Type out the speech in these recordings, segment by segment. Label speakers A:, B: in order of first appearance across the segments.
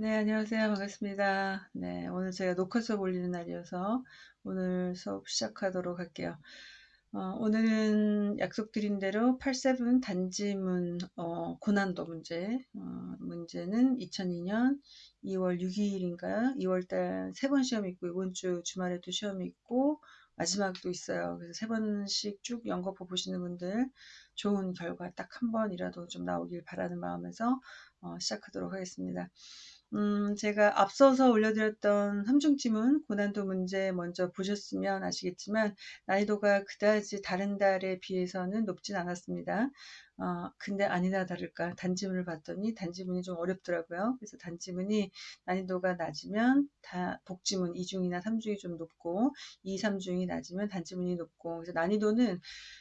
A: 네, 안녕하세요. 반갑습니다. 네, 오늘 제가 녹화 수업 올리는 날이어서 오늘 수업 시작하도록 할게요. 어, 오늘은 약속드린 대로 87 단지문 어, 고난도 문제 어, 문제는 2002년 2월 6일인가요? 2월달 세 번 시험이 있고 이번 주 주말에도 시험이 있고 마지막도 있어요. 그래서 세 번씩 쭉 연거푸 보시는 분들 좋은 결과 딱 한 번이라도 좀 나오길 바라는 마음에서 어, 시작하도록 하겠습니다. 음, 제가 앞서서 올려드렸던 삼중지문 고난도 문제 먼저 보셨으면 아시겠지만 난이도가 그다지 다른 달에 비해서는 높진 않았습니다. 어, 근데 아니나 다를까 단지문을 봤더니 단지문이 좀 어렵더라고요. 그래서 단지문이 난이도가 낮으면 다 복지문 2중이나 3중이 좀 높고 2, 3중이 낮으면 단지문이 높고 그래서 난이도는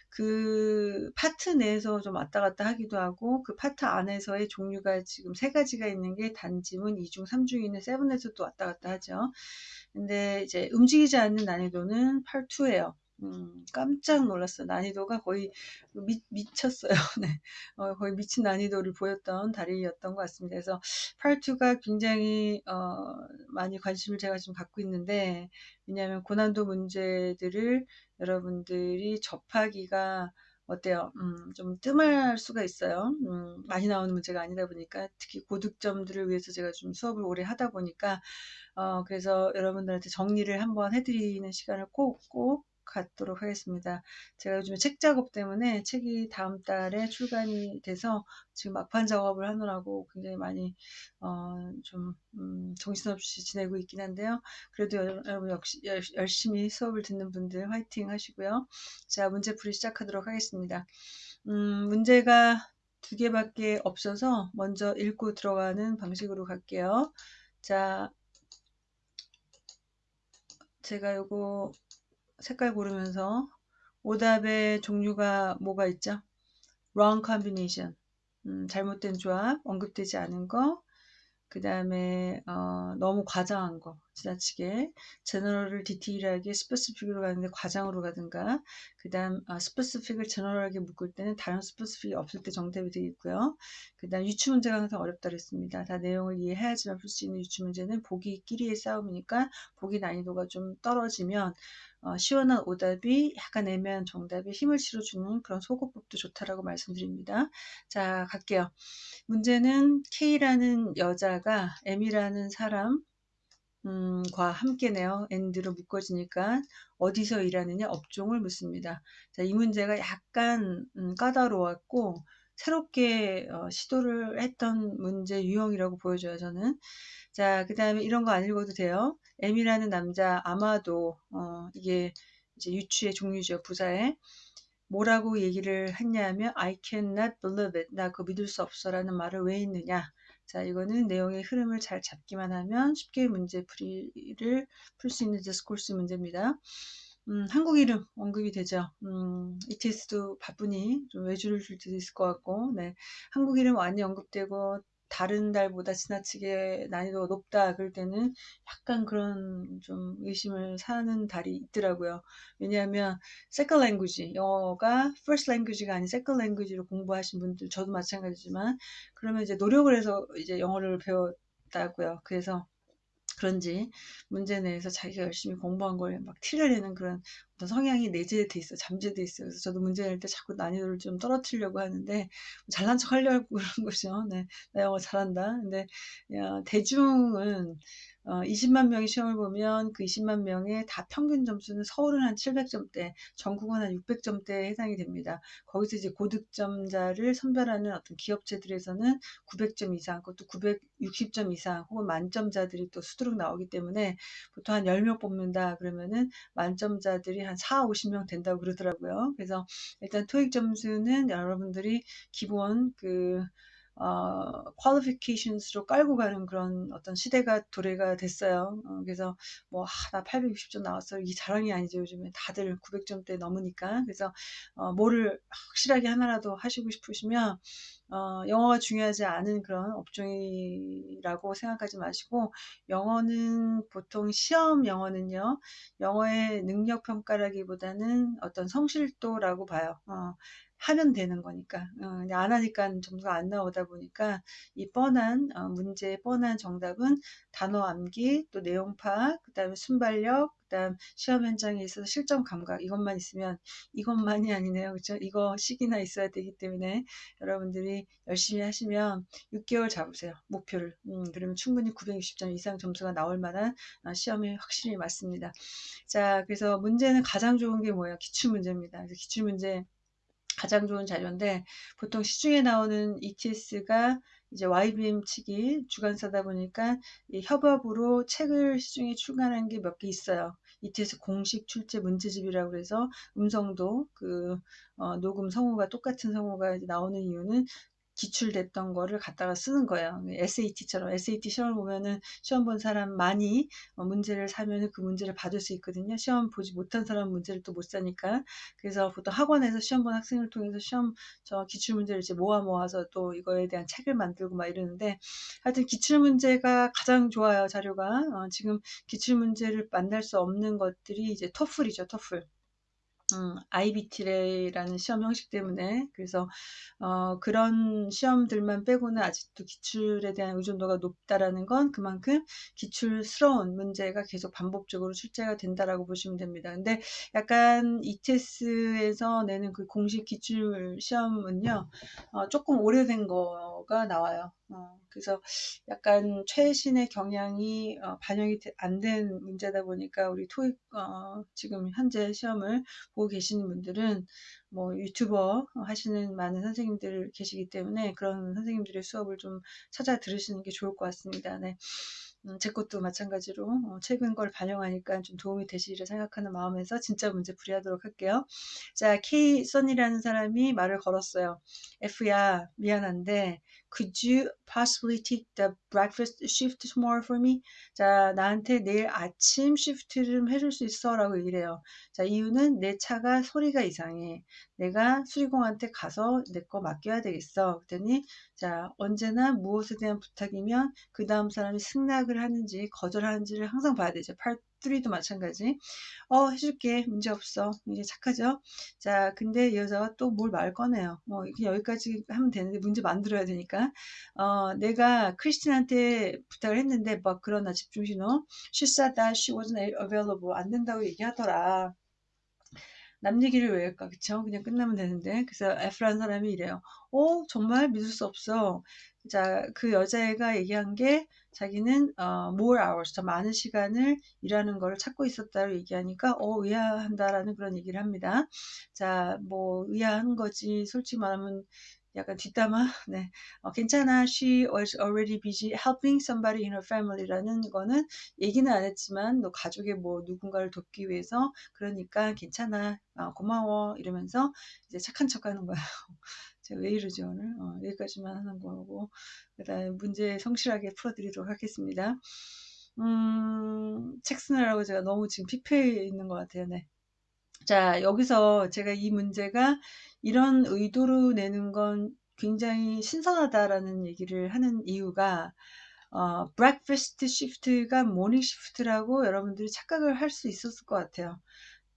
A: 그 파트 내에서 좀 왔다 갔다 하기도 하고 그 파트 안에서의 종류가 지금 세 가지가 있는 게 단지문 2중, 3중이 있는 세븐에서 또 왔다 갔다 하죠. 근데 이제 움직이지 않는 난이도는 8, 2예요. 음, 깜짝 놀랐어요. 난이도가 거의 미, 미쳤어요. 네. 어, 거의 미친 난이도를 보였던 달이었던 것 같습니다. 그래서 팔2가 굉장히 어, 많이 관심을 제가 좀 갖고 있는데 왜냐하면 고난도 문제들을 여러분들이 접하기가 어때요? 음, 좀 뜸할 수가 있어요. 음, 많이 나오는 문제가 아니다 보니까 특히 고득점들을 위해서 제가 좀 수업을 오래 하다 보니까 어, 그래서 여러분들한테 정리를 한번 해드리는 시간을 꼭, 꼭 갖도록 하겠습니다. 제가 요즘에 책 작업 때문에 책이 다음 달에 출간이 돼서 지금 막판 작업을 하느라고 굉장히 많이 어, 좀 음, 정신없이 지내고 있긴 한데요. 그래도 여러분 역시 열심히 수업을 듣는 분들 화이팅 하시고요. 자 문제 풀이 시작하도록 하겠습니다. 음, 문제가 두 개밖에 없어서 먼저 읽고 들어가는 방식으로 갈게요. 자, 제가 요거 색깔 고르면서 오답의 종류가 뭐가 있죠? wrong combination, 음, 잘못된 조합, 언급되지 않은 거, 그 다음에 어, 너무 과장한 거 지나치게 general을 디테일하게 specific으로 가는데 과장으로 가든가 그 다음 아, specific을 general하게 묶을 때는 다른 specific이 없을 때 정답이 되겠고요. 그 다음 유추 문제가 항상 어렵다 그랬습니다. 다 내용을 이해해야지만 풀 수 있는 유추 문제는 보기끼리의 싸움이니까 보기 난이도가 좀 떨어지면 어, 시원한 오답이 약간 애매한 정답에 힘을 실어주는 그런 소거법도 좋다라고 말씀드립니다. 자, 갈게요. 문제는 K라는 여자가 M이라는 사람 음, 과 함께네요. and로 묶어지니까 어디서 일하느냐 업종을 묻습니다. 자, 이 문제가 약간 음, 까다로웠고 새롭게 어, 시도를 했던 문제 유형이라고 보여줘요. 저는. 자, 그 다음에 이런 거 안 읽어도 돼요. M이라는 남자 아마도 어, 이게 이제 유추의 종류죠. 부사에. 뭐라고 얘기를 했냐면 I cannot believe it. 나 그거 믿을 수 없어 라는 말을 왜 했느냐. 자, 이거는 내용의 흐름을 잘 잡기만 하면 쉽게 문제풀이를 풀 수 있는 디스코스 문제입니다. 음, 한국 이름 언급이 되죠. 음, ETS도 바쁘니 좀 외주를 줄 수도 있을 것 같고, 네. 한국 이름 많이 언급되고, 다른 달보다 지나치게 난이도가 높다 그럴 때는 약간 그런 좀 의심을 사는 달이 있더라고요. 왜냐하면 second language, 영어가 first language가 아닌 second language로 공부하신 분들 저도 마찬가지지만 그러면 이제 노력을 해서 이제 영어를 배웠다고요. 그래서 그런지 문제 내에서 자기가 열심히 공부한 걸 막 티를 내는 그런 어떤 성향이 내재돼 있어, 잠재돼 있어요. 그래서 저도 문제 낼 때 자꾸 난이도를 좀 떨어뜨리려고 하는데 잘난 척 하려고 그런 거죠. 네, 나 영어 잘한다. 근데 야, 대중은 어, 20만 명이 시험을 보면 그 20만 명의 다 평균 점수는 서울은 한 700점대, 전국은 한 600점대에 해당이 됩니다. 거기서 이제 고득점자를 선별하는 어떤 기업체들에서는 900점 이상, 그것도 960점 이상, 혹은 만점자들이 또 수두룩 나오기 때문에 보통 한 10명 뽑는다 그러면은 만점자들이 한 4, 50명 된다고 그러더라고요. 그래서 일단 토익 점수는 여러분들이 기본 그 어, qualifications로 깔고 가는 그런 어떤 시대가 도래가 됐어요. 어, 그래서 뭐, 아, 나 860점 나왔어. 이게 자랑이 아니죠. 요즘에 다들 900점대 넘으니까. 그래서, 어, 뭐를 확실하게 하나라도 하시고 싶으시면, 어, 영어가 중요하지 않은 그런 업종이라고 생각하지 마시고, 영어는 보통 시험 영어는요, 영어의 능력 평가라기보다는 어떤 성실도라고 봐요. 어, 하면 되는 거니까. 어, 안 하니까 점수가 안 나오다 보니까 이 뻔한 어, 문제의 뻔한 정답은 단어 암기 또 내용 파악 그 다음에 순발력 그 다음 시험 현장에 있어서 실전 감각 이것만 있으면 이것만이 아니네요. 그렇죠 이거 시기나 있어야 되기 때문에 여러분들이 열심히 하시면 6개월 잡으세요 목표를. 음, 그러면 충분히 960점 이상 점수가 나올 만한 어, 시험이 확실히 맞습니다. 자 그래서 문제는 가장 좋은 게 뭐예요? 기출문제입니다. 기출문제 가장 좋은 자료인데 보통 시중에 나오는 ETS가 이제 YBM 측이 주관사다 보니까 협업으로 책을 시중에 출간한 게 몇 개 있어요. ETS 공식 출제 문제집이라고 해서 음성도 그 어, 녹음 성우가 똑같은 성우가 나오는 이유는 기출됐던 거를 갖다가 쓰는 거예요. SAT처럼 SAT 시험을 보면은 시험 본 사람 많이 어, 문제를 사면은 그 문제를 받을 수 있거든요. 시험 보지 못한 사람 문제를 또 못 사니까 그래서 보통 학원에서 시험 본 학생을 통해서 시험 저 기출 문제를 이제 모아 모아서 또 이거에 대한 책을 만들고 막 이러는데 하여튼 기출 문제가 가장 좋아요 자료가 어, 지금 기출 문제를 만날 수 없는 것들이 이제 토플이죠 토플. 음, IBT라는 시험 형식 때문에 그래서 어, 그런 시험들만 빼고는 아직도 기출에 대한 의존도가 높다라는 건 그만큼 기출스러운 문제가 계속 반복적으로 출제가 된다라고 보시면 됩니다. 근데 약간 ETS에서 내는 그 공식 기출 시험은요 어, 조금 오래된 거가 나와요. 어, 그래서 약간 최신의 경향이 어, 반영이 안 된 문제다 보니까 우리 토익 어, 지금 현재 시험을 보고 계시는 분들은 뭐 유튜버 하시는 많은 선생님들 계시기 때문에 그런 선생님들의 수업을 좀 찾아 들으시는 게 좋을 것 같습니다. 네. 음, 제 것도 마찬가지로 어, 최근 걸 반영하니까 좀 도움이 되시리라 생각하는 마음에서 진짜 문제 풀이하도록 할게요. 자, K 선이라는 사람이 말을 걸었어요. F야 미안한데 could you possibly take the breakfast shift tomorrow for me? 자, 나한테 내일 아침 시프트 좀 해줄 수 있어? 라고 얘기를 해요. 자, 이유는 내 차가 소리가 이상해. 내가 수리공한테 가서 내 거 맡겨야 되겠어. 그랬더니 자, 언제나 무엇에 대한 부탁이면 그 다음 사람이 승낙을 하는지 거절하는지를 항상 봐야 되죠. 팔 3도 마찬가지. 어, 해줄게. 문제 없어. 이제 착하죠? 자, 근데 이 여자가 또 뭘 말 꺼내요. 뭐, 그냥 여기까지 하면 되는데 문제 만들어야 되니까. 어, 내가 크리스틴한테 부탁을 했는데, 막 그러나 집중신호. She said that she wasn't available. 안 된다고 얘기하더라. 남 얘기를 왜 할까 그쵸 그냥 끝나면 되는데 그래서 F라는 사람이 이래요 어 정말 믿을 수 없어 자 그 여자애가 얘기한 게 자기는 어, more hours 더 많은 시간을 일하는 걸 찾고 있었다고 얘기하니까 어 의아한다라는 그런 얘기를 합니다 자 뭐 의아한 거지 솔직히 말하면 약간 뒷담화. 네. 어, 괜찮아. She was already busy helping somebody in her family라는 거는 얘기는 안 했지만 너 가족의 뭐 누군가를 돕기 위해서 그러니까 괜찮아. 어, 고마워. 이러면서 이제 착한 척 하는 거예요. 제가 왜 이러지 오늘? 어, 여기까지만 하는 거고 그 다음에 문제 성실하게 풀어드리도록 하겠습니다. 음, 책 쓰느라고 제가 너무 지금 피폐해 있는 것 같아요. 네. 자, 여기서 제가 이 문제가 이런 의도로 내는 건 굉장히 신선하다라는 얘기를 하는 이유가 어, breakfast shift가 morning shift라고 여러분들이 착각을 할 수 있었을 것 같아요.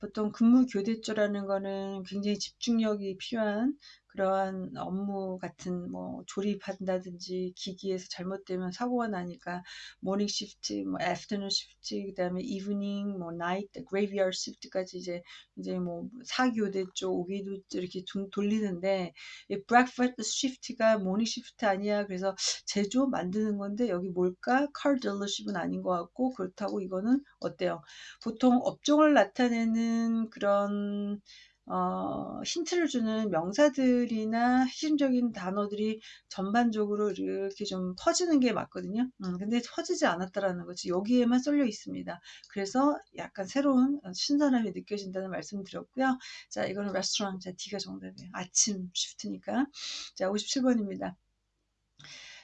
A: 보통 근무 교대조라는 거는 굉장히 집중력이 필요한 그러한 업무 같은 뭐 조립한다든지 기기에서 잘못되면 사고가 나니까 morning shift, 뭐 afternoon shift, 그다음에 evening, 뭐 night, graveyard shift까지 이제 이제 뭐 사교대 쪽, 오기도 이렇게 돌리는데 이 breakfast shift가 morning shift 아니야. 그래서 제조 만드는 건데 여기 뭘까? car dealership은 아닌 것 같고 그렇다고 이거는 어때요? 보통 업종을 나타내는 그런 어, 힌트를 주는 명사들이나 핵심적인 단어들이 전반적으로 이렇게 좀 퍼지는 게 맞거든요. 음, 근데 퍼지지 않았다라는 거지. 여기에만 쏠려 있습니다. 그래서 약간 새로운 신선함이 느껴진다는 말씀 드렸고요. 자, 이거는 레스토랑. 자, D가 정답이에요. 아침 쉬프트니까. 자, 57번입니다.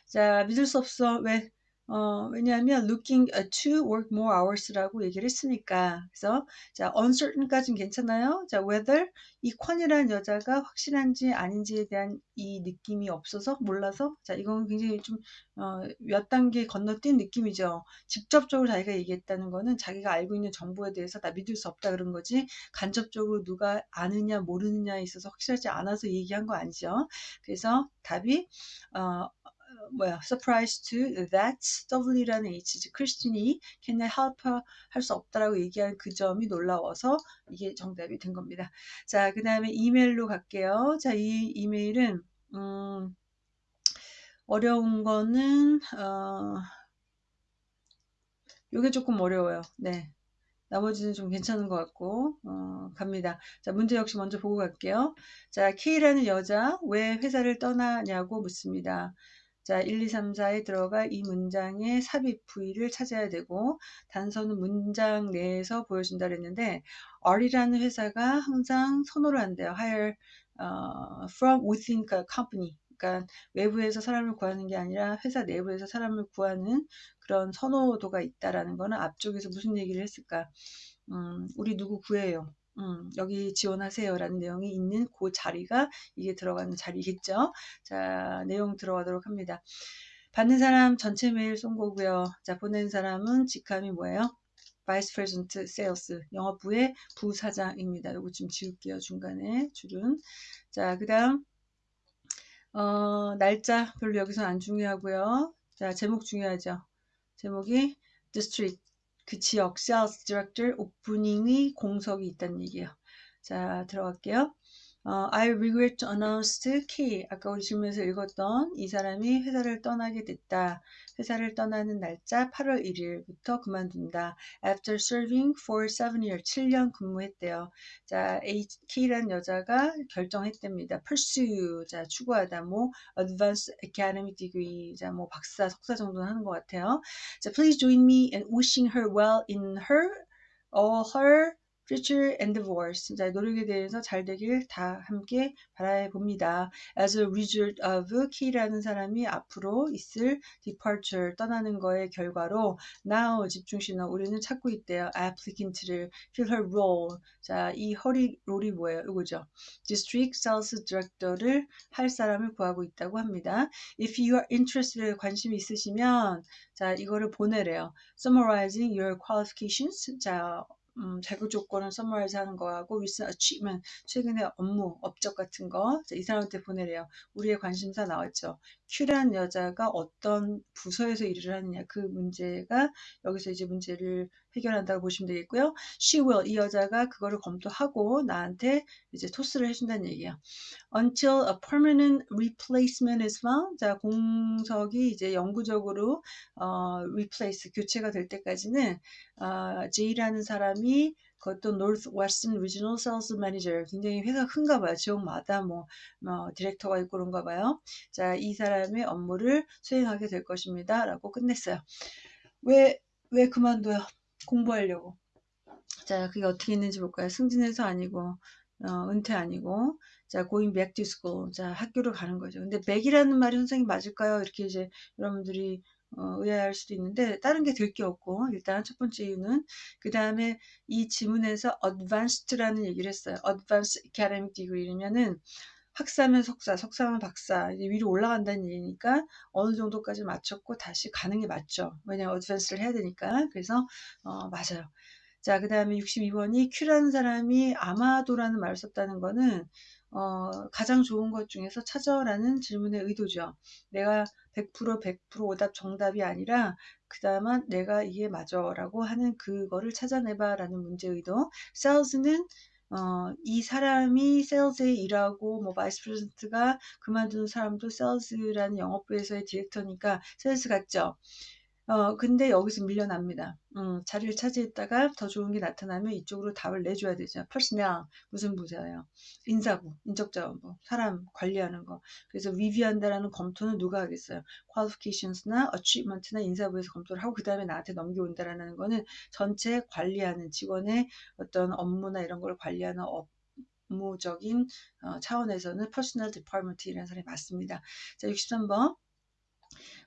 A: 자, 믿을 수 없어. 왜? 어, 왜냐하면 looking to work more hours라고 얘기를 했으니까. 그래서 자, uncertain까지는 괜찮아요. 자, whether 이 콘이라는 여자가 확실한지 아닌지에 대한 이 느낌이 없어서 몰라서 자, 이건 굉장히 좀 어, 몇 단계 건너뛴 느낌이죠. 직접적으로 자기가 얘기했다는 거는 자기가 알고 있는 정보에 대해서 다 믿을 수 없다 그런 거지 간접적으로 누가 아느냐 모르느냐에 있어서 확실하지 않아서 얘기한 거 아니죠. 그래서 답이 어, 뭐야 surprise to that W라는 H 크리스틴이 can I help her 할 수 없다라고 얘기한 그 점이 놀라워서 이게 정답이 된 겁니다. 자, 그 다음에 이메일로 갈게요. 자, 이 이메일은 음, 어려운 거는 어, 요게 조금 어려워요. 네. 나머지는 좀 괜찮은 것 같고 어, 갑니다. 자 문제 역시 먼저 보고 갈게요. 자 K라는 여자 왜 회사를 떠나냐고 묻습니다. 자, 1, 2, 3, 4에 들어가 이 문장의 삽입 부위를 찾아야 되고 단서는 문장 내에서 보여준다 그랬는데 R이라는 회사가 항상 선호를 한대요. hire uh, from within the company. 그러니까 외부에서 사람을 구하는 게 아니라 회사 내부에서 사람을 구하는 그런 선호도가 있다라는 거는 앞쪽에서 무슨 얘기를 했을까? 음, 우리 누구 구해요. 음, 여기 지원하세요라는 내용이 있는 그 자리가 이게 들어가는 자리겠죠. 자, 내용 들어가도록 합니다. 받는 사람 전체 메일 쏜 거고요. 자, 보낸 사람은 직함이 뭐예요? Vice President Sales 영업부의 부사장입니다. 요거 좀 지울게요. 중간에 줄은. 자, 그 다음 어, 날짜 별로 여기서 안 중요하고요. 자, 제목 중요하죠. 제목이 District 그 지역 Sales Director 오프닝의 공석이 있다는 얘기예요. 자, 들어갈게요. 어, I regret to announce K. 아까 우리 질문에서 읽었던 이 사람이 회사를 떠나게 됐다. 회사를 떠나는 날짜 8월 1일부터 그만둔다. After serving for 7 years, 7년 근무했대요. 자, K라는 여자가 결정했답니다. Pursue, 자, 추구하다. 뭐, Advanced Academic Degree, 자, 뭐, 박사, 석사 정도는 하는 것 같아요. 자, please join me in wishing her well in her, all her future endeavors, 진짜 노력에 대해서 잘 되길 다 함께 바라봅니다. As a result of K라는 사람이 앞으로 있을 departure, 떠나는 거의 결과로 now 집중신호 우리는 찾고 있대요. applicant를 fill her role. 자, 이 her role이 뭐예요? 이거죠. district sales director를 할 사람을 구하고 있다고 합니다. If you are interested, 관심이 있으시면 자, 이거를 보내래요. summarizing your qualifications. 자, 음, 자격 조건을 summarize 하는 거하고 recent achievement, 최근의 업무, 업적 같은 거, 이 사람한테 보내래요. 우리의 관심사 나왔죠. Q라는 여자가 어떤 부서에서 일을 하느냐, 그 문제가 여기서 이제 문제를 해결한다고 보시면 되겠고요. She will, 이 여자가 그거를 검토하고 나한테 이제 토스를 해준다는 얘기예요. Until a permanent replacement is found. 자, 공석이 이제 영구적으로 어, replace, 교체가 될 때까지는 어, J라는 사람이 그것도 Sales Manager 굉장히 회사가 큰가 봐요. 지역마다 뭐, 뭐 디렉터가 있고 그런가 봐요. 자, 이 사람의 업무를 수행하게 될 것입니다. 라고 끝냈어요. 왜, 왜 그만둬요? 공부하려고. 자, 그게 어떻게 있는지 볼까요? 승진해서 아니고, 어, 은퇴 아니고, 자, going back to school. 자, 학교를 가는 거죠. 근데 back이라는 말이 선생님 맞을까요? 이렇게 이제 여러분들이 어, 의아할 수도 있는데 다른 게 될 게 없고 일단 첫 번째 이유는 그 다음에 이 지문에서 advanced라는 얘기를 했어요. advanced academic degree면은 학사면 석사, 석사면 박사 이제 위로 올라간다는 얘기니까 어느 정도까지 맞췄고 다시 가는 게 맞죠. 왜냐면 어드밴스를 해야 되니까. 그래서 어, 맞아요. 자, 그 다음에 62번이 Q라는 사람이 아마도라는 말을 썼다는 거는 어, 가장 좋은 것 중에서 찾아라는 질문의 의도죠. 내가 100% 100% 오답 정답이 아니라 그다음에 내가 이게 맞아라고 하는 그거를 찾아내봐라는 문제 의도. sales는 어, 이 사람이 세일즈에 일하고 뭐 vice president가 그만두는 사람도 세일즈라는 영업부에서의 디렉터니까 세일즈 같죠. 어, 근데 여기서 밀려납니다. 음, 자리를 차지했다가 더 좋은 게 나타나면 이쪽으로 답을 내줘야 되죠. personnel 무슨 부서예요? 인사부, 인적자원부, 사람 관리하는 거. 그래서 리뷰한다라는 검토는 누가 하겠어요? qualifications나 achievement나 인사부에서 검토를 하고 그 다음에 나한테 넘겨온다라는 거는 전체 관리하는 직원의 어떤 업무나 이런 걸 관리하는 업 업무적인 어, 차원에서는 personnel department이라는 사람이 맞습니다. 자, 63번.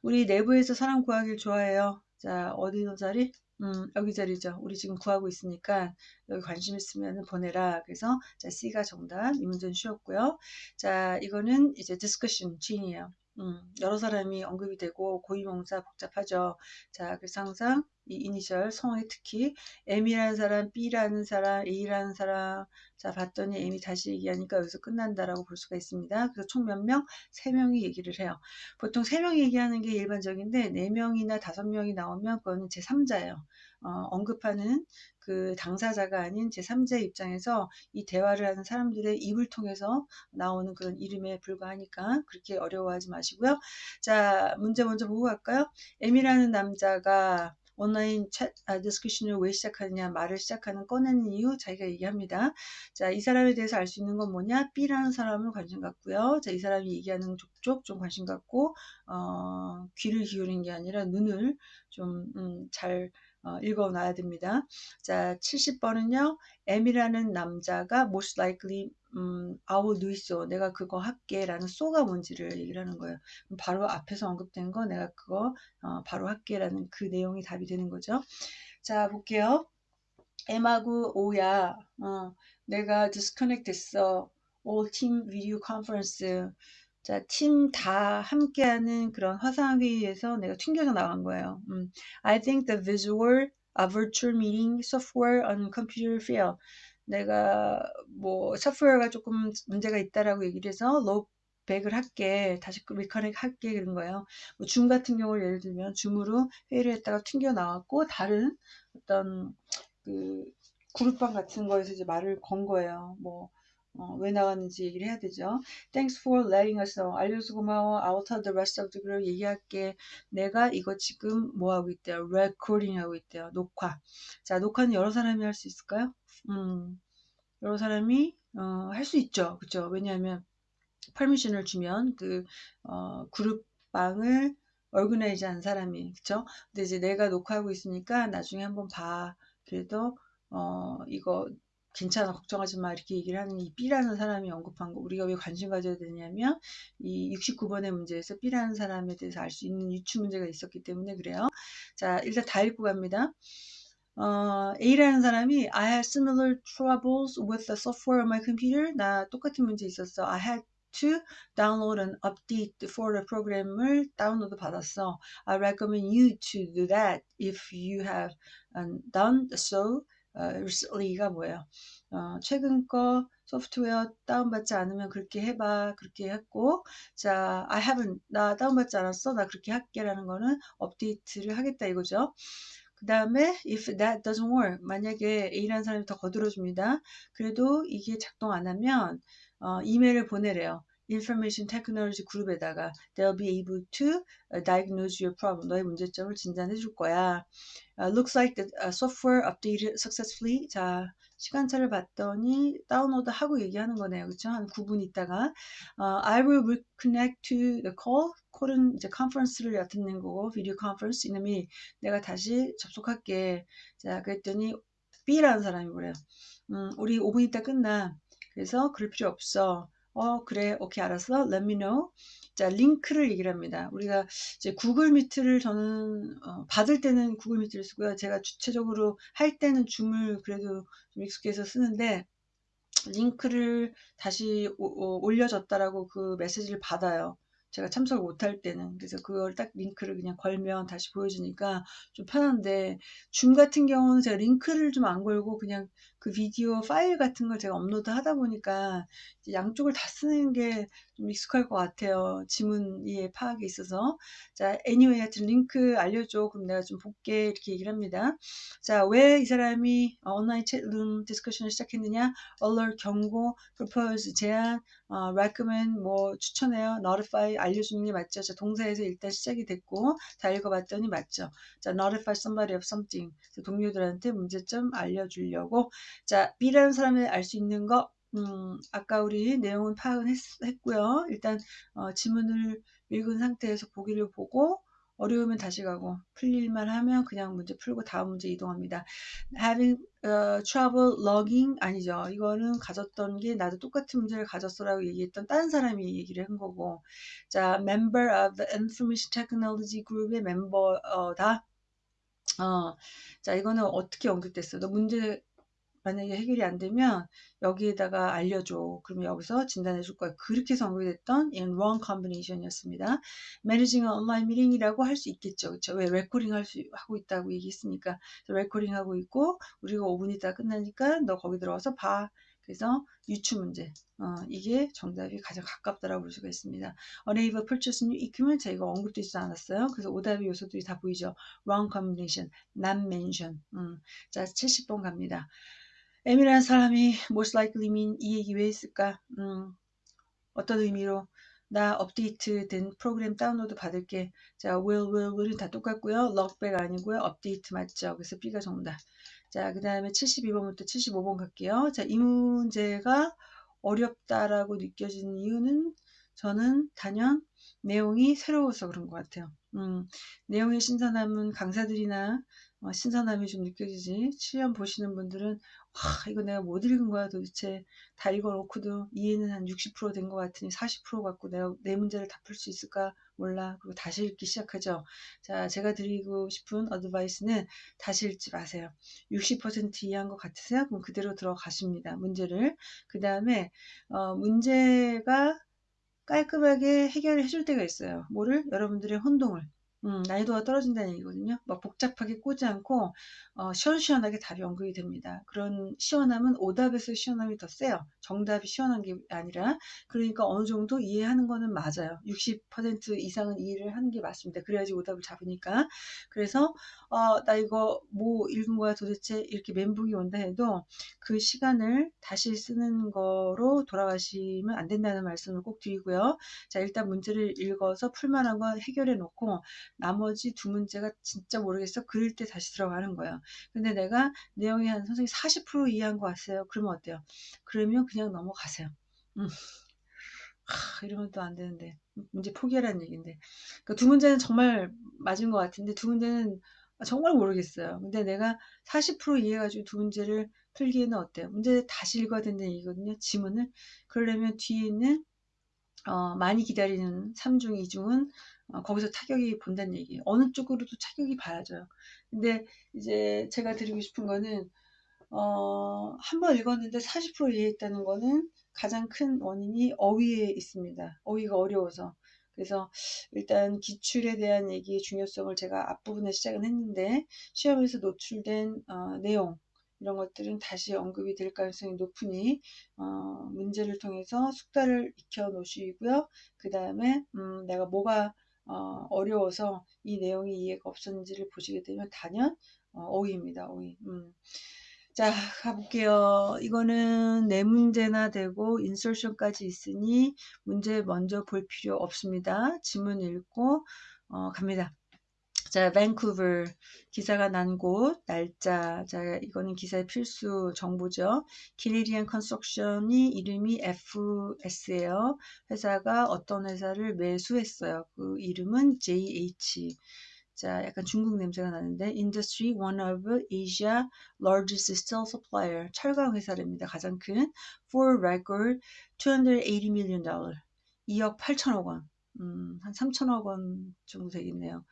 A: 우리 내부에서 사람 구하길 좋아해요. 자, 어디 너 자리? 음, 여기 자리죠. 우리 지금 구하고 있으니까 여기 관심 있으면 보내라. 그래서 자, C가 정답. 이 문제는 쉬웠고요. 자, 이거는 이제 discussion, G이에요. 음, 여러 사람이 언급이 되고 고유명사 복잡하죠. 자, 그래서 항상 이 이니셜 성에 특히 M이라는 사람, B라는 사람, A라는 사람 자 봤더니 M이 다시 얘기하니까 여기서 끝난다라고 볼 수가 있습니다. 그래서 총 몇 명? 세명이 얘기를 해요. 보통 세명이 얘기하는 게 일반적인데 네명이나 다섯 명이 나오면 그거는 제3자예요. 어, 언급하는 그 당사자가 아닌 제3자의 입장에서 이 대화를 하는 사람들의 입을 통해서 나오는 그런 이름에 불과하니까 그렇게 어려워하지 마시고요. 자, 문제 먼저 보고 갈까요? M이라는 남자가 온라인 chat 아, discussion을 왜 시작하느냐 말을 시작하는 꺼내는 이유 자기가 얘기합니다. 자, 이 사람에 대해서 알 수 있는 건 뭐냐? B라는 사람을 관심 갖고요. 자, 이 사람이 얘기하는 족족 좀 관심 갖고 어, 귀를 기울인 게 아니라 눈을 좀잘 음, 어, 읽어놔야 됩니다. 자, 70번은요. M이라는 남자가 most likely 음, do so. 내가 그거 할게. 라는 so가 뭔지를 얘기를 하는 거예요. 바로 앞에서 언급된 거 내가 그거 어, 바로 할게. 라는 그 내용이 답이 되는 거죠. 자, 볼게요. M하고 O야. 어, 내가 disconnect 됐어. all team video conference. 자, 팀 다 함께하는 그런 화상 회의에서 내가 튕겨서 나간 거예요. 음. I think the visual, a virtual meeting software on computer fail. 내가 뭐 소프트웨어가 조금 문제가 있다라고 얘기를 해서 로백을 할게 다시 리커넥 할게 그런 거예요. 뭐 줌 같은 경우를 예를 들면 줌으로 회의를 했다가 튕겨 나왔고 다른 어떤 그 그룹방 같은 거에서 이제 말을 건 거예요. 뭐 어, 왜 나왔는지 얘기를 해야 되죠. Thanks for letting us know. 알려줘서 고마워. I'll tell the rest of the group. 얘기할게. 내가 이거 지금 뭐 하고 있대요? recording 하고 있대요. 녹화. 자, 녹화는 여러 사람이 할 수 있을까요? 음, 여러 사람이 어, 할 수 있죠. 그죠? 왜냐하면 퍼미션을 주면 그 어, 그룹 방을 얼그나이즈 한 사람이 그쵸? 근데 이제 내가 녹화하고 있으니까 나중에 한번 봐. 그래도 어, 이거 괜찮아 걱정하지 마 이렇게 얘기를 하는 이 B라는 사람이 언급한 거 우리가 왜 관심 가져야 되냐면 이 69번의 문제에서 B라는 사람에 대해서 알 수 있는 유추 문제가 있었기 때문에 그래요. 자 일단 다 읽고 갑니다. 어, A라는 사람이 I had similar troubles with the software on my computer. 나 똑같은 문제 있었어. I had to download and update for the program을 다운로드 받았어. I recommend you to do that if you have done so 어, recently가 뭐예요? 어, 최근 거 소프트웨어 다운받지 않으면 그렇게 해봐. 그렇게 했고, 자, I haven't, 나 다운받지 않았어. 나 그렇게 할게. 라는 거는 업데이트를 하겠다 이거죠. 그 다음에 if that doesn't work 만약에 A라는 사람이 더 거들어줍니다. 그래도 이게 작동 안 하면 어, 이메일을 보내래요. Information Technology 그룹에다가 they'll be able to diagnose your problem. 너의 문제점을 진단해 줄 거야. Uh, looks like the uh, software updated successfully. 자, 시간차를 봤더니 다운로드 하고 얘기하는 거네요. 그렇죠? 한 9분 있다가 uh, I will reconnect to the call. call은 이제 conference를 얕는 거고 video conference 이놈이 내가 다시 접속할게. 자, 그랬더니 B라는 사람이 그래요. 음, 우리 5분 있다 끝나. 그래서 그럴 필요 없어. 어, 그래. 오케이, 알았어. Let me know. 자, 링크를 얘기를 합니다. 우리가 이제 구글 미트를 저는 어, 받을 때는 구글 미트를 쓰고요. 제가 주체적으로 할 때는 줌을 그래도 좀 익숙해서 쓰는데 링크를 다시 오, 오, 올려줬다라고 그 메시지를 받아요. 제가 참석을 못할 때는 그래서 그걸 딱 링크를 그냥 걸면 다시 보여주니까 좀 편한데 줌 같은 경우는 제가 링크를 좀 안 걸고 그냥 그 비디오 파일 같은 걸 제가 업로드 하다 보니까 양쪽을 다 쓰는 게 좀 익숙할 것 같아요. 지문의 파악에 있어서. 자, anyway 하여튼 링크 알려줘. 그럼 내가 좀 볼게. 이렇게 얘기를 합니다. 자, 왜 이 사람이 online chat room discussion을 시작했느냐? alert 경고, propose 제안, 어, recommend 뭐 추천해요. notify 알려주는 게 맞죠. 자, 동사에서 일단 시작이 됐고 다 읽어봤더니 맞죠. 자, notify somebody of something. 동료들한테 문제점 알려주려고 자, B라는 사람이 알수 있는 거, 음, 아까 우리 내용은 파악은 했, 고요 일단 어, 지문을 읽은 상태에서 보기를 보고 어려우면 다시 가고 풀릴만 하면 그냥 문제 풀고 다음 문제 이동합니다. having uh, trouble logging 아니죠. 이거는 가졌던 게 나도 똑같은 문제를 가졌어라고 얘기했던 다른 사람이 얘기를 한 거고 자 member of the information technology group의 멤버다. 어, 자 이거는 어떻게 연결됐어? 너 문제 만약에 해결이 안 되면 여기에다가 알려줘. 그러면 여기서 진단해 줄 거야. 그렇게 해서 언급이 됐던 in wrong combination이었습니다. managing online meeting이라고 할 수 있겠죠. 그렇죠? 왜 레코딩 할 수 하고 있다고 얘기했으니까 레코딩 하고 있고 우리가 5분 있다 끝나니까 너 거기 들어와서 봐. 그래서 유추 문제. 어, 이게 정답이 가장 가깝다라고 볼 수가 있습니다. unable purchase new equipment 제가 언급되지 않았어요. 그래서 오답의 요소들이 다 보이죠. wrong combination, not mention. 음. 자, 70번 갑니다. M이라는 사람이 most likely mean 이 얘기 왜 했을까? 음, 어떤 의미로? 나 업데이트 된 프로그램 다운로드 받을게. 자, will, will, will은 다 똑같고요. logback 아니고요. 업데이트 맞죠? 그래서 B가 정답. 자, 그 다음에 72번부터 75번 갈게요. 자, 이 문제가 어렵다라고 느껴지는 이유는 저는 단연 내용이 새로워서 그런 것 같아요. 음, 내용의 신선함은 강사들이나 어, 신선함이 좀 느껴지지. 시험 보시는 분들은 와 이거 내가 못 읽은 거야 도대체 다 읽어놓고도 이해는 한 60%된 것 같으니 40% 갖고 내가 내 문제를 다 풀 수 있을까 몰라. 그리고 다시 읽기 시작하죠. 자 제가 드리고 싶은 어드바이스는 다시 읽지 마세요. 60% 이해한 것 같으세요? 그럼 그대로 들어가십니다. 문제를. 그 다음에 어, 문제가 깔끔하게 해결해 줄 때가 있어요. 뭐를? 여러분들의 혼동을. 음, 난이도가 떨어진다는 얘기거든요. 막 복잡하게 꼬지 않고 어, 시원시원하게 답이 언급이 됩니다. 그런 시원함은 오답에서 시원함이 더 세요. 정답이 시원한 게 아니라 그러니까 어느 정도 이해하는 거는 맞아요. 60% 이상은 이해를 하는 게 맞습니다. 그래야지 오답을 잡으니까. 그래서 어, 나 이거 뭐 읽은 거야 도대체 이렇게 멘붕이 온다 해도 그 시간을 다시 쓰는 거로 돌아가시면 안 된다는 말씀을 꼭 드리고요. 자 일단 문제를 읽어서 풀만한 건 해결해 놓고 나머지 두 문제가 진짜 모르겠어. 그럴 때 다시 들어가는 거예요. 근데 내가 내용이 한 선생님 40% 이해한 것 같아요. 그러면 어때요? 그러면 그냥 넘어가세요. 음. 하, 이러면 또 안 되는데. 문제 포기하라는 얘기인데. 그러니까 두 문제는 정말 맞은 것 같은데 두 문제는 정말 모르겠어요. 근데 내가 40% 이해해가지고 두 문제를 풀기에는 어때요? 문제 다시 읽어야 된다는 얘기거든요. 지문을. 그러려면 뒤에 있는 어, 많이 기다리는 3중, 2중은 어, 거기서 타격이 본다는 얘기예요. 어느 쪽으로도 타격이 봐야죠. 근데 이제 제가 드리고 싶은 거는 어, 한번 읽었는데 40% 이해했다는 거는 가장 큰 원인이 어휘에 있습니다. 어휘가 어려워서. 그래서 일단 기출에 대한 얘기의 중요성을 제가 앞부분에 시작은 했는데 시험에서 노출된 어, 내용 이런 것들은 다시 언급이 될 가능성이 높으니 어, 문제를 통해서 숙달을 익혀 놓으시고요. 그 다음에 음, 내가 뭐가 어, 어려워서 이 내용이 이해가 없었는지를 보시게 되면 단연 어, 휘입니다 어휘. 음. 자 가볼게요. 이거는 네 문제나 되고 인설션까지 있으니 문제 먼저 볼 필요 없습니다. 지문 읽고 어, 갑니다. 자, 밴쿠버 기사가 난 곳, 날짜. 자, 이거는 기사의 필수 정보죠. 기네리안 construction이 이름이 FS예요. 회사가 어떤 회사를 매수했어요. 그 이름은 JH. 자, 약간 중국 냄새가 나는데 Industry one of Asia largest steel supplier 철강 회사랍니다. 가장 큰 for record 280 million dollar 2억 8천억 원. 음, 한 3천억 원 정도 되겠네요.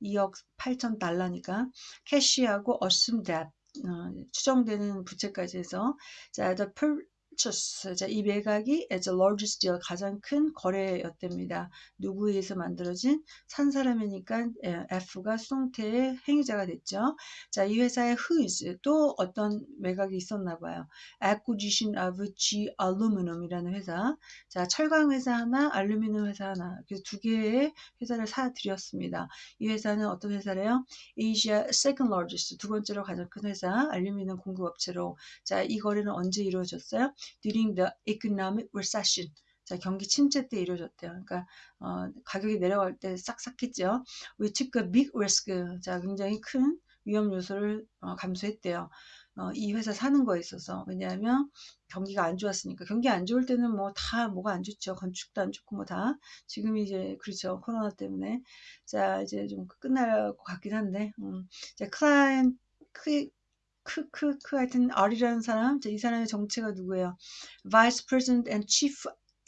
A: 2억 8천 달러니까 캐시하고 assume debt 어, 추정되는 부채까지 해서 자, the 자, 이 매각이 as largest deal 가장 큰 거래였답니다. 누구에 의해서 만들어진 산 사람이니까 F가 수동태의 행위자가 됐죠. 자, 이 회사의 whose 또 어떤 매각이 있었나 봐요. acquisition of G Aluminum이라는 회사. 자, 철강 회사 하나, 알루미늄 회사 하나. 그래서 두 개의 회사를 사들였습니다. 이 회사는 어떤 회사래요? Asia second largest 두 번째로 가장 큰 회사, 알루미늄 공급업체로. 자, 이 거래는 언제 이루어졌어요? During the economic recession. 자, 경기 침체 때 이루어졌대요. 그러니까 어, 가격이 내려갈 때 싹싹했죠. Took a big risk. 자, 굉장히 큰 위험 요소를 어, 감수했대요. 어, 이 회사 사는 거에 있어서 왜냐하면 경기가 안 좋았으니까 경기 안 좋을 때는 뭐 다 뭐가 안 좋죠 건축도 안 좋고 뭐 다 지금 이제 그렇죠 코로나 때문에 자 이제 좀 끝날 것 같긴 한데 음, 자 클라이언트 크크크 하여튼 R이라는 사람 이 사람의 정체가 누구예요? Vice President and Chief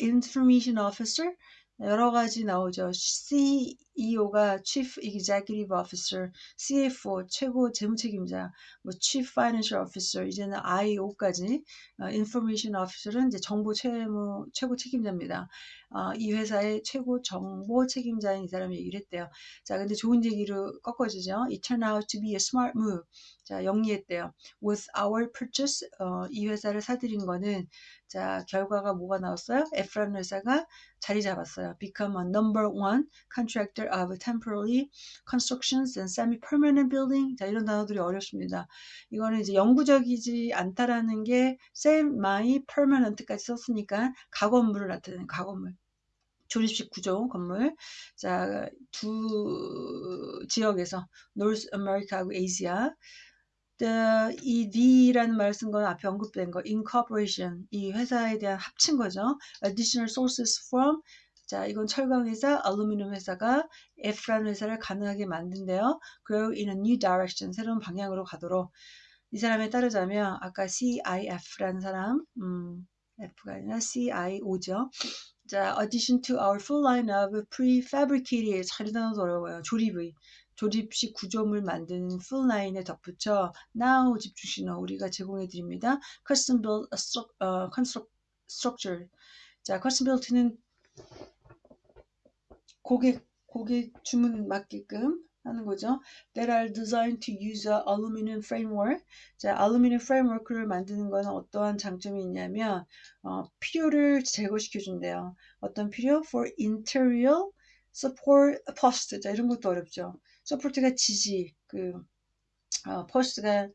A: Information Officer 여러 가지 나오죠. CEO가 Chief Executive Officer, CFO 최고 재무책임자, 뭐 Chief Financial Officer 이제는 IO까지 어, Information Officer은 이제 정보 채무 최고 책임자입니다. 어, 이 회사의 최고 정보 책임자인 이 사람이 얘기를 했대요. 자, 근데 좋은 얘기로 꺾어지죠. It turned out to be a smart move. 자, 영리했대요. With our purchase, 어, 이 회사를 사들인 거는 자, 결과가 뭐가 나왔어요? F라는 회사가 자리 잡았어요. Become a number one contractor of temporary constructions and semi-permanent building. 자, 이런 단어들이 어렵습니다. 이거는 이제 영구적이지 않다라는 게 semi-permanent까지 썼으니까 가건물을 나타내는 가건물. 조립식 구조 건물. 자, 두 지역에서 노스 아메리카하고 아시아. 이 D라는 말을 쓴건 앞에 언급된 거 incorporation 이 회사에 대한 합친 거죠. additional sources from 자 이건 철강 회사, 알루미늄 회사가 F라는 회사를 가능하게 만든대요. grow in a new direction 새로운 방향으로 가도록 이 사람에 따르자면 아까 CIF라는 사람 음, F가 아니라 CIO죠. 자, addition to our full line of prefabricated 잘 단어도 어려워요. 조립의 조립식 구조물 만드는 full line에 덧붙여 now 집중 신호 우리가 제공해 드립니다. custom built uh, construct, structure. 자, custom built는 고객 고객 주문 맞게끔 하는 거죠. That are designed to use a aluminum framework. 자, aluminum framework를 만드는 거는 어떠한 장점이 있냐면 어, 필요를 제거시켜 준대요. 어떤 필요? For interior support post. 자, 이런 것도 어렵죠. support가 지지, 그, 어, post가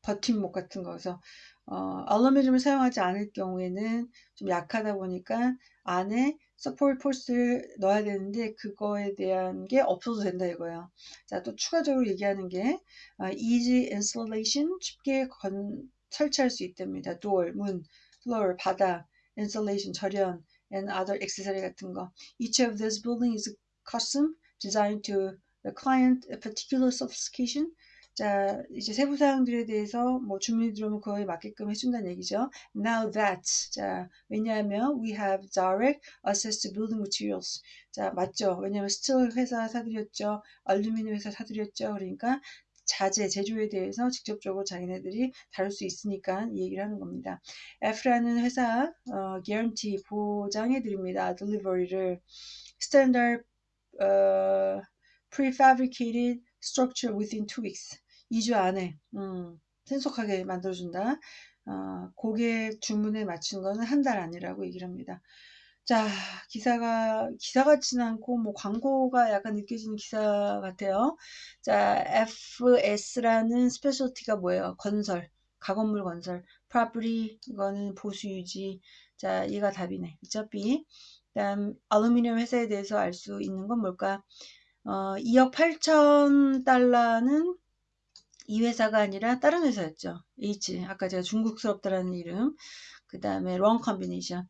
A: 버팀목 같은 거서 어, 알루미늄을 사용하지 않을 경우에는 좀 약하다 보니까 안에 support post를 넣어야 되는데 그거에 대한 게 없어도 된다 이거예요. 자, 또 추가적으로 얘기하는 게 어, easy installation 쉽게 건, 설치할 수 있답니다. door, 문, floor, 바닥, installation, 절연, and other accessory 같은 거. Each of these buildings is custom designed to the client particular specification. 자, 이제 세부 사항들에 대해서 뭐 주문이 들어오면 그거에 맞게끔 해준다는 얘기죠. Now that. 자, 왜냐하면 we have direct access to building materials. 자, 맞죠. 왜냐하면 스틸 회사 사들였죠. 알루미늄 회사 사들였죠. 그러니까 자재, 제조에 대해서 직접적으로 자기네들이 다룰 수 있으니까 이 얘기를 하는 겁니다. F라는 회사, 어, guarantee, 보장해 드립니다. delivery를. standard, 어, prefabricated structure within two weeks. 2주 안에 음, 신속하게 만들어준다. 어, 고객 주문에 맞춘 거는 한달 안이라고 얘기를 합니다. 자, 기사가, 기사 같진 않고, 뭐, 광고가 약간 느껴지는 기사 같아요. 자, FS라는 스페셜티가 뭐예요? 건설, 가건물 건설, property, 이거는 보수 유지. 자, 얘가 답이네. B. 그 다음, 알루미늄 회사에 대해서 알 수 있는 건 뭘까? 어, 2억 8천 달러는 이 회사가 아니라 다른 회사였죠. H. 아까 제가 중국스럽다라는 이름. 그 다음에 wrong combination.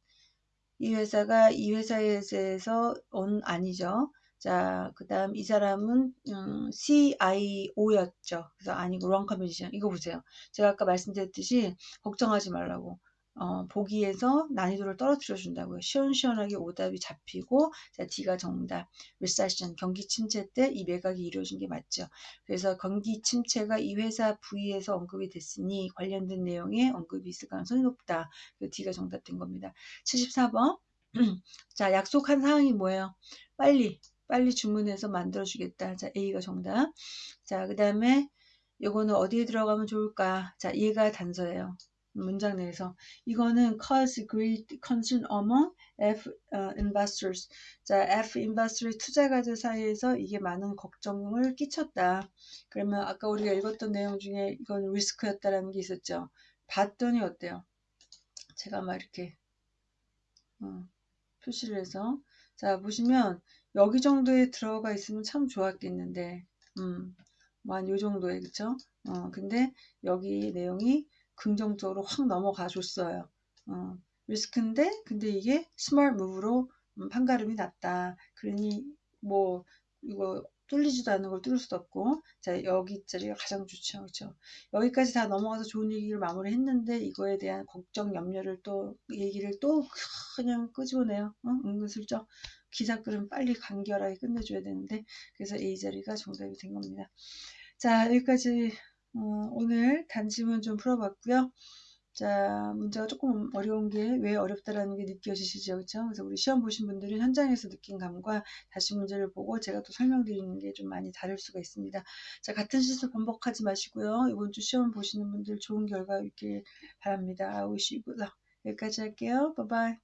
A: 이 회사가 이 회사에서 온 아니죠. 자, 그 다음 이 사람은 음, CIO였죠. 그래서 아니고 wrong combination. 이거 보세요. 제가 아까 말씀드렸듯이 걱정하지 말라고. 어, 보기에서 난이도를 떨어뜨려 준다고요. 시원시원하게 오답이 잡히고 자, D가 정답. recession 경기 침체 때 이 매각이 이루어진 게 맞죠. 그래서 경기 침체가 이 회사 부위에서 언급이 됐으니 관련된 내용에 언급이 있을 가능성이 높다. 그 D가 정답된 겁니다. 74번. 자, 약속한 사항이 뭐예요? 빨리 빨리 주문해서 만들어 주겠다. 자, A가 정답. 자, 그 다음에 요거는 어디에 들어가면 좋을까? 자, 얘가 단서예요. 문장 내에서 이거는 cause great concern among F uh, investors. 자, F investor의 투자가들 사이에서 이게 많은 걱정을 끼쳤다. 그러면 아까 우리가 읽었던 내용 중에 이건 리스크였다라는 게 있었죠. 봤더니 어때요? 제가 막 이렇게 어, 표시를 해서 자 보시면 여기 정도에 들어가 있으면 참 좋았겠는데 음, 뭐한 요 정도에 그쵸? 어, 근데 여기 내용이 긍정적으로 확 넘어가 줬어요. 어, 리스크인데 근데 이게 small move로 음, 판가름이 났다. 그러니 뭐 이거 뚫리지도 않는 걸 뚫을 수도 없고 자 여기 자리가 가장 좋죠 그렇죠 여기까지 다 넘어가서 좋은 얘기를 마무리했는데 이거에 대한 걱정 염려를 또 얘기를 또 그냥 끄집어내요 어? 은근슬쩍 기사글은 빨리 간결하게 끝내줘야 되는데 그래서 A 자리가 정답이 된 겁니다 자 여기까지 어, 오늘 단지문 좀 풀어봤고요 자, 문제가 조금 어려운 게 왜 어렵다라는 게 느껴지시죠? 그렇죠? 그래서 우리 시험 보신 분들은 현장에서 느낀 감과 다시 문제를 보고 제가 또 설명드리는 게 좀 많이 다를 수가 있습니다. 자, 같은 실수 반복하지 마시고요. 이번 주 시험 보시는 분들 좋은 결과 있길 바랍니다. Luck. 여기까지 할게요. 바이바이.